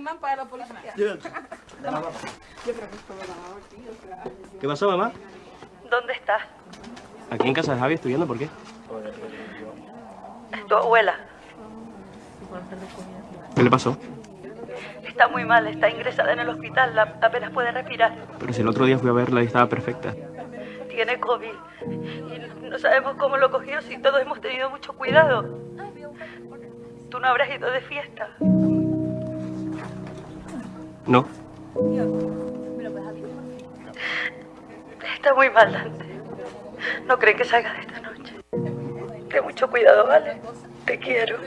imán para la policía. ¿Qué pasó, mamá? ¿Dónde estás? Aquí en casa de Javi estudiando, ¿por qué? Tu abuela. ¿Qué le pasó? Está muy mal, está ingresada en el hospital, la- apenas puede respirar. Pero si el otro día fui a verla y estaba perfecta. Tiene COVID. Y no sabemos cómo lo cogió si todos hemos tenido mucho cuidado. Tú no habrás ido de fiesta. No. Está muy mal, Dante. No creen que salga de esta noche. Ten mucho cuidado, ¿vale? Te quiero.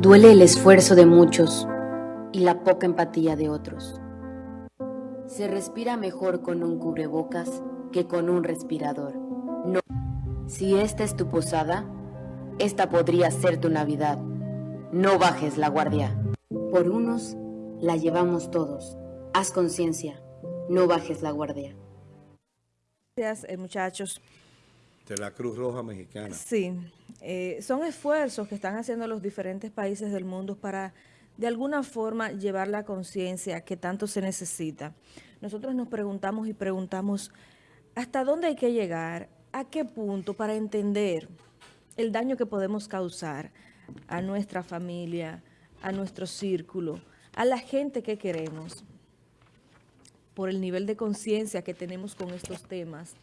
Duele el esfuerzo de muchos y la poca empatía de otros. Se respira mejor con un cubrebocas que con un respirador. No. Si esta es tu posada, esta podría ser tu Navidad. No bajes la guardia. Por unos, la llevamos todos. Haz conciencia. No bajes la guardia. Gracias, eh, muchachos. De la Cruz Roja Mexicana. Sí, eh, son esfuerzos que están haciendo los diferentes países del mundo para de alguna forma llevar la conciencia que tanto se necesita. Nosotros nos preguntamos y preguntamos hasta dónde hay que llegar, a qué punto para entender el daño que podemos causar a nuestra familia, a nuestro círculo, a la gente que queremos, por el nivel de conciencia que tenemos con estos temas,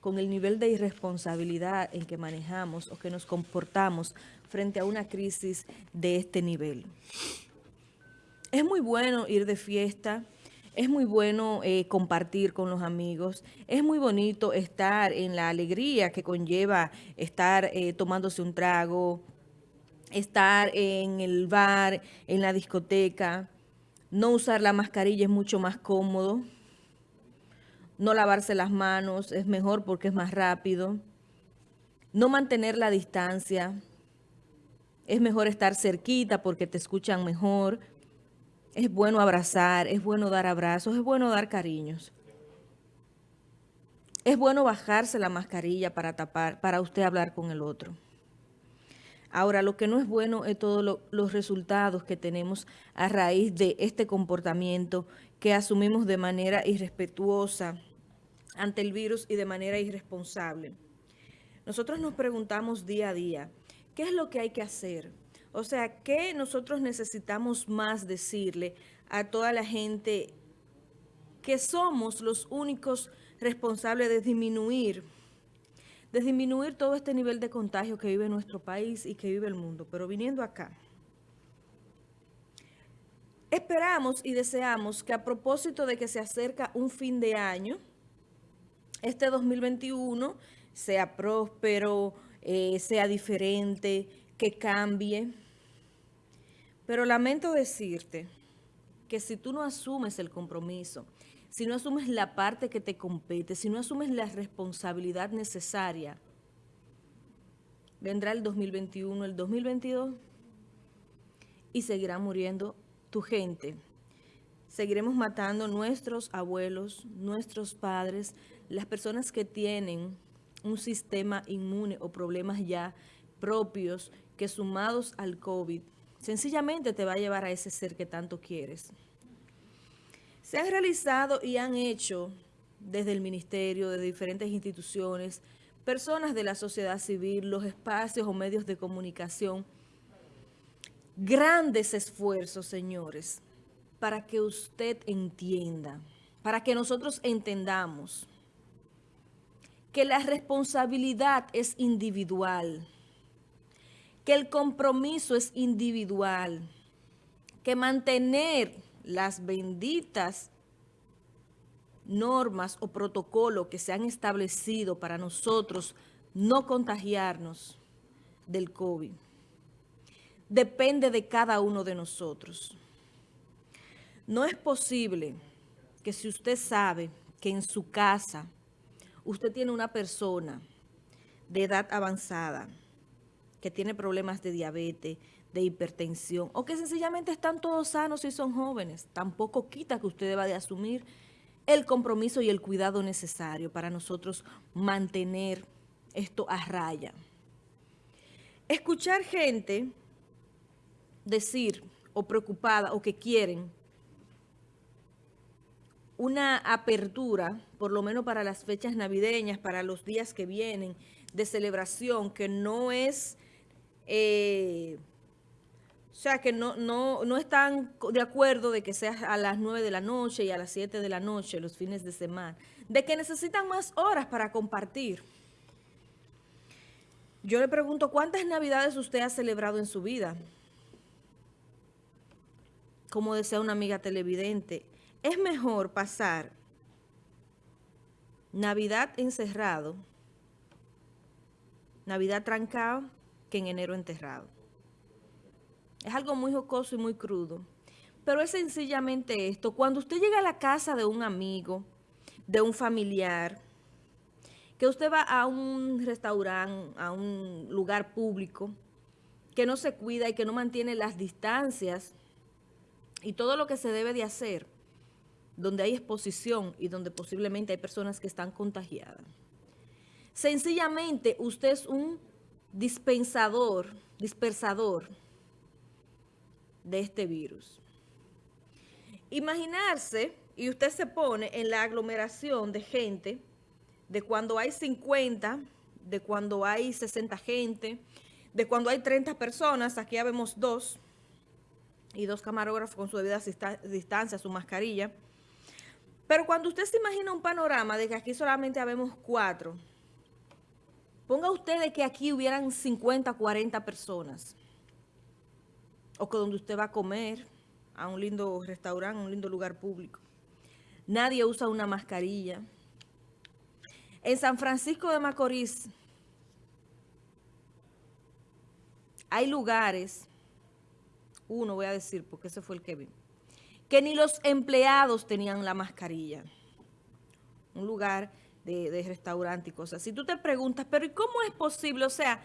con el nivel de irresponsabilidad en que manejamos o que nos comportamos frente a una crisis de este nivel. Es muy bueno ir de fiesta, es muy bueno eh, compartir con los amigos, es muy bonito estar en la alegría que conlleva estar eh, tomándose un trago, estar en el bar, en la discoteca, no usar la mascarilla es mucho más cómodo, no lavarse las manos es mejor porque es más rápido, no mantener la distancia, es mejor estar cerquita porque te escuchan mejor, es bueno abrazar, es bueno dar abrazos, es bueno dar cariños. Es bueno bajarse la mascarilla para tapar, para usted hablar con el otro. Ahora, lo que no es bueno es todos lo, los resultados que tenemos a raíz de este comportamiento que asumimos de manera irrespetuosa ante el virus y de manera irresponsable. Nosotros nos preguntamos día a día, ¿qué es lo que hay que hacer? O sea, ¿qué nosotros necesitamos más decirle a toda la gente que somos los únicos responsables de disminuir de disminuir todo este nivel de contagio que vive nuestro país y que vive el mundo. Pero viniendo acá, esperamos y deseamos que a propósito de que se acerca un fin de año, este 2021 sea próspero, eh, sea diferente, que cambie. Pero lamento decirte que si tú no asumes el compromiso, si no asumes la parte que te compete, si no asumes la responsabilidad necesaria, vendrá el 2021, el 2022 y seguirá muriendo tu gente. Seguiremos matando nuestros abuelos, nuestros padres, las personas que tienen un sistema inmune o problemas ya propios que sumados al COVID, sencillamente te va a llevar a ese ser que tanto quieres. Se han realizado y han hecho desde el ministerio, de diferentes instituciones, personas de la sociedad civil, los espacios o medios de comunicación, grandes esfuerzos, señores, para que usted entienda, para que nosotros entendamos que la responsabilidad es individual, que el compromiso es individual, que mantener las benditas normas o protocolos que se han establecido para nosotros no contagiarnos del COVID. Depende de cada uno de nosotros. No es posible que si usted sabe que en su casa usted tiene una persona de edad avanzada que tiene problemas de diabetes, de hipertensión, o que sencillamente están todos sanos y son jóvenes, tampoco quita que usted deba de asumir el compromiso y el cuidado necesario para nosotros mantener esto a raya. Escuchar gente decir o preocupada o que quieren una apertura, por lo menos para las fechas navideñas, para los días que vienen, de celebración, que no es... Eh, o sea, que no, no, no están de acuerdo de que sea a las 9 de la noche y a las 7 de la noche, los fines de semana. De que necesitan más horas para compartir. Yo le pregunto, ¿cuántas navidades usted ha celebrado en su vida? Como decía una amiga televidente, es mejor pasar Navidad encerrado, Navidad trancado, que en enero enterrado. Es algo muy jocoso y muy crudo. Pero es sencillamente esto. Cuando usted llega a la casa de un amigo, de un familiar, que usted va a un restaurante, a un lugar público, que no se cuida y que no mantiene las distancias y todo lo que se debe de hacer, donde hay exposición y donde posiblemente hay personas que están contagiadas. Sencillamente, usted es un dispensador, dispersador de este virus. Imaginarse, y usted se pone en la aglomeración de gente, de cuando hay 50, de cuando hay 60 gente, de cuando hay 30 personas, aquí ya vemos dos, y dos camarógrafos con su debida distancia, su mascarilla. Pero cuando usted se imagina un panorama de que aquí solamente habemos cuatro, ponga usted de que aquí hubieran 50, 40 personas o que donde usted va a comer, a un lindo restaurante, a un lindo lugar público. Nadie usa una mascarilla. En San Francisco de Macorís hay lugares, uno voy a decir porque ese fue el que vi, que ni los empleados tenían la mascarilla. Un lugar de, de y cosas. Si tú te preguntas, pero ¿y cómo es posible? O sea,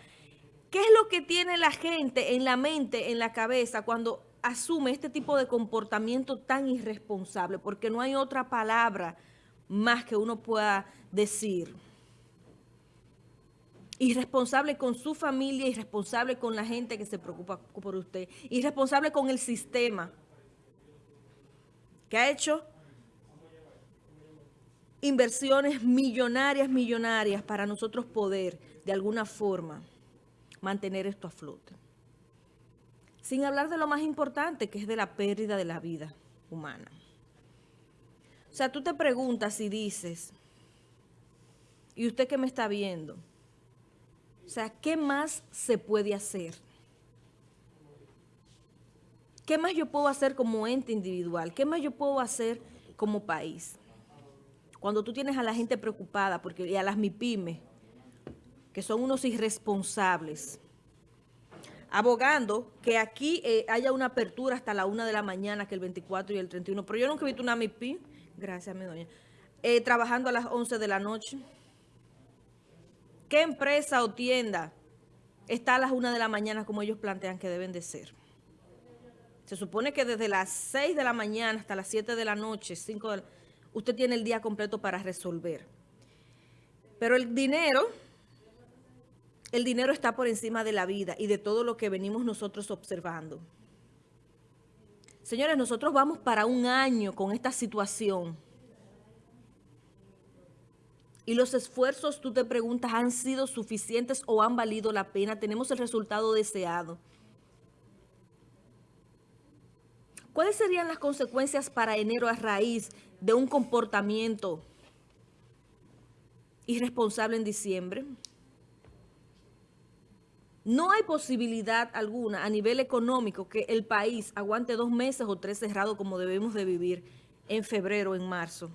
¿Qué es lo que tiene la gente en la mente, en la cabeza, cuando asume este tipo de comportamiento tan irresponsable? Porque no hay otra palabra más que uno pueda decir. Irresponsable con su familia, irresponsable con la gente que se preocupa por usted, irresponsable con el sistema que ha hecho inversiones millonarias, millonarias para nosotros poder, de alguna forma, mantener esto a flote. Sin hablar de lo más importante, que es de la pérdida de la vida humana. O sea, tú te preguntas y dices, y usted que me está viendo, o sea, ¿qué más se puede hacer? ¿Qué más yo puedo hacer como ente individual? ¿Qué más yo puedo hacer como país? Cuando tú tienes a la gente preocupada, porque y a las MIPIMES, que son unos irresponsables, abogando que aquí eh, haya una apertura hasta la una de la mañana, que el 24 y el 31. Pero yo nunca he visto una MIPI, gracias mi doña, eh, trabajando a las 11 de la noche. ¿Qué empresa o tienda está a las una de la mañana como ellos plantean que deben de ser? Se supone que desde las 6 de la mañana hasta las 7 de la noche, 5 de usted tiene el día completo para resolver. Pero el dinero el dinero está por encima de la vida y de todo lo que venimos nosotros observando. Señores, nosotros vamos para un año con esta situación. Y los esfuerzos, tú te preguntas, ¿han sido suficientes o han valido la pena? ¿Tenemos el resultado deseado? ¿Cuáles serían las consecuencias para enero a raíz de un comportamiento irresponsable en diciembre? No hay posibilidad alguna a nivel económico que el país aguante dos meses o tres cerrados como debemos de vivir en febrero en marzo.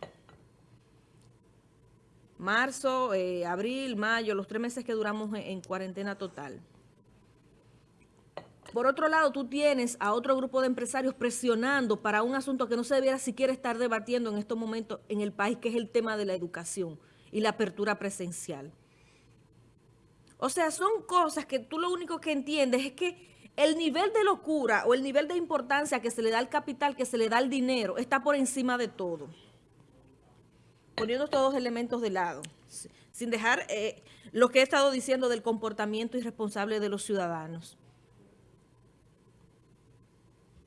Marzo, eh, abril, mayo, los tres meses que duramos en, cuarentena total. Por otro lado, tú tienes a otro grupo de empresarios presionando para un asunto que no se debiera siquiera estar debatiendo en estos momentos en el país, que es el tema de la educación y la apertura presencial. O sea, son cosas que tú lo único que entiendes es que el nivel de locura o el nivel de importancia que se le da al capital, que se le da al dinero, está por encima de todo. poniendo estos dos elementos de lado, sin dejar eh, lo que he estado diciendo del comportamiento irresponsable de los ciudadanos.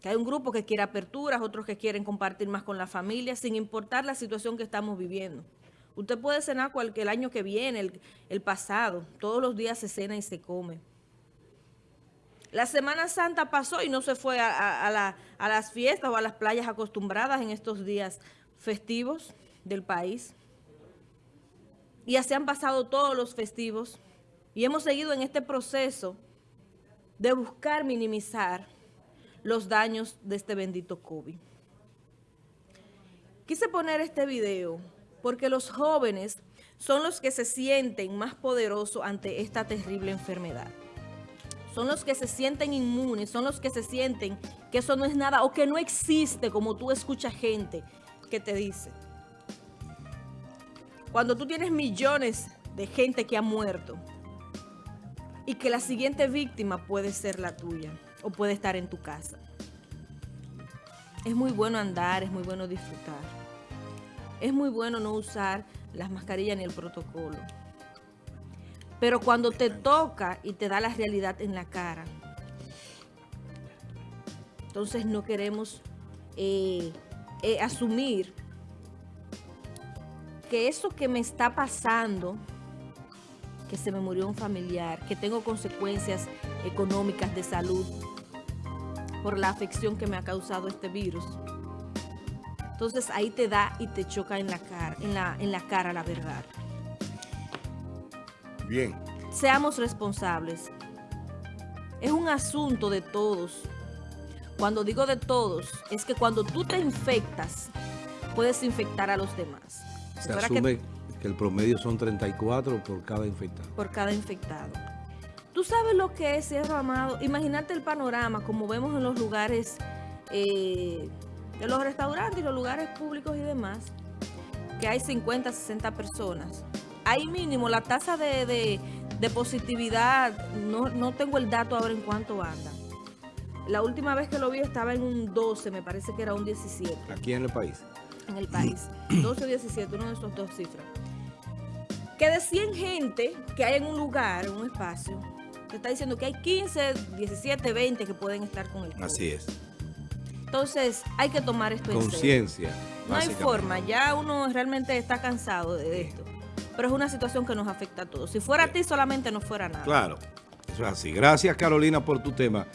Que hay un grupo que quiere aperturas, otros que quieren compartir más con la familia, sin importar la situación que estamos viviendo. Usted puede cenar cualquier año que viene, el, pasado, todos los días se cena y se come. La Semana Santa pasó y no se fue a, las fiestas o a las playas acostumbradas en estos días festivos del país. Y así han pasado todos los festivos. Y hemos seguido en este proceso de buscar minimizar los daños de este bendito COVID. Quise poner este video porque los jóvenes son los que se sienten más poderosos ante esta terrible enfermedad son los que se sienten inmunes, son los que se sienten que eso no es nada o que no existe como tú escuchas gente que te dice. Cuando tú tienes millones de gente que ha muerto y que la siguiente víctima puede ser la tuya o puede estar en tu casa. Es muy bueno andar, es muy bueno disfrutar. Es muy bueno no usar las mascarillas ni el protocolo. Pero cuando te toca y te da la realidad en la cara, entonces no queremos eh, eh, asumir que eso que me está pasando, que se me murió un familiar, que tengo consecuencias económicas de salud por la afección que me ha causado este virus. Entonces ahí te da y te choca en la cara, en la, en la cara la verdad. Bien. Seamos responsables. Es un asunto de todos. Cuando digo de todos, es que cuando tú te infectas, puedes infectar a los demás. Se asume que, el promedio son 34 por cada infectado. Por cada infectado. ¿Tú sabes lo que es, Sierra Amado? Imagínate el panorama, como vemos en los lugares, eh, de los restaurantes y los lugares públicos y demás, que hay 50, 60 personas ahí mínimo la tasa de, positividad, no, tengo el dato ahora en cuánto anda. La última vez que lo vi estaba en un 12, me parece que era un 17. ¿Aquí en el país? En el país. 12 o 17, uno de esos dos cifras. Que de 100 gente que hay en un lugar, en un espacio, te está diciendo que hay 15, 17, 20 que pueden estar con el COVID. Así es. Entonces, hay que tomar esto en Conciencia. No hay forma, ya uno realmente está cansado de esto pero es una situación que nos afecta a todos. Si fuera a ti solamente no fuera nada. Claro, eso es así. Gracias Carolina por tu tema.